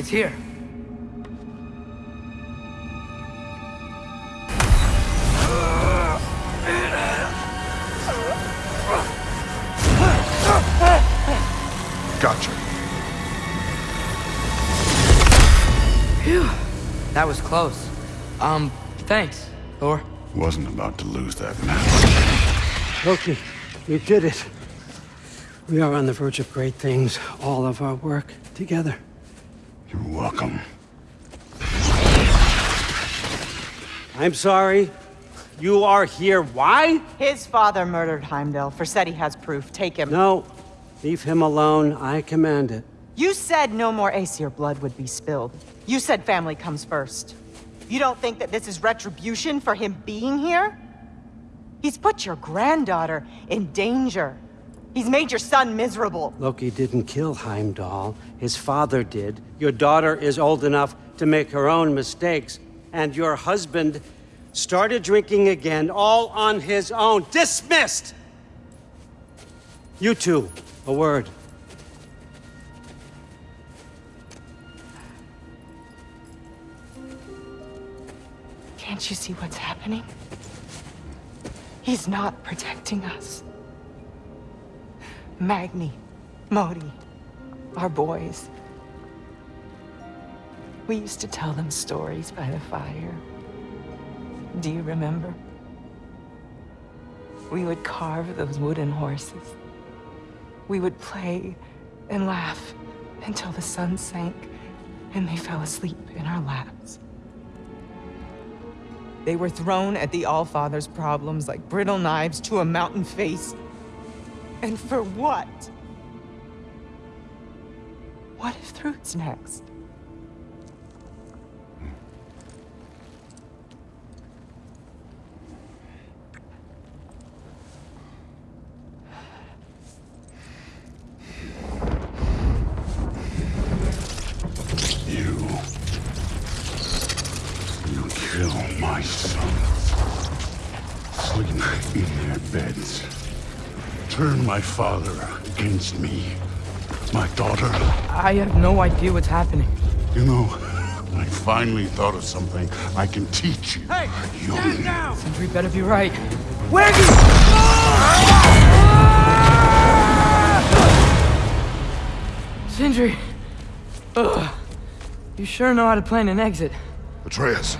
It's here. Gotcha. Phew. That was close. Um, thanks, Thor. Wasn't about to lose that match. Loki, you did it. We are on the verge of great things. All of our work together. You're welcome. I'm sorry. You are here. Why? His father murdered Heimdall. Forseti has proof. Take him. No. Leave him alone. I command it. You said no more Aesir blood would be spilled. You said family comes first. You don't think that this is retribution for him being here? He's put your granddaughter in danger. He's made your son miserable. Loki didn't kill Heimdall. His father did. Your daughter is old enough to make her own mistakes. And your husband started drinking again, all on his own. Dismissed! You two, a word. Can't you see what's happening? He's not protecting us. Magni, Modi, our boys. We used to tell them stories by the fire. Do you remember? We would carve those wooden horses. We would play and laugh until the sun sank and they fell asleep in our laps. They were thrown at the All-Father's problems like brittle knives to a mountain face. And for what? What if Thrud's next? Kill my sons. Sleep in their beds. Turn my father against me. My daughter. I have no idea what's happening. You know, I finally thought of something I can teach you. Hey! Young. down! Sentry better be right. Where are you? Sindri. Ugh. You sure know how to plan an exit. Atreus.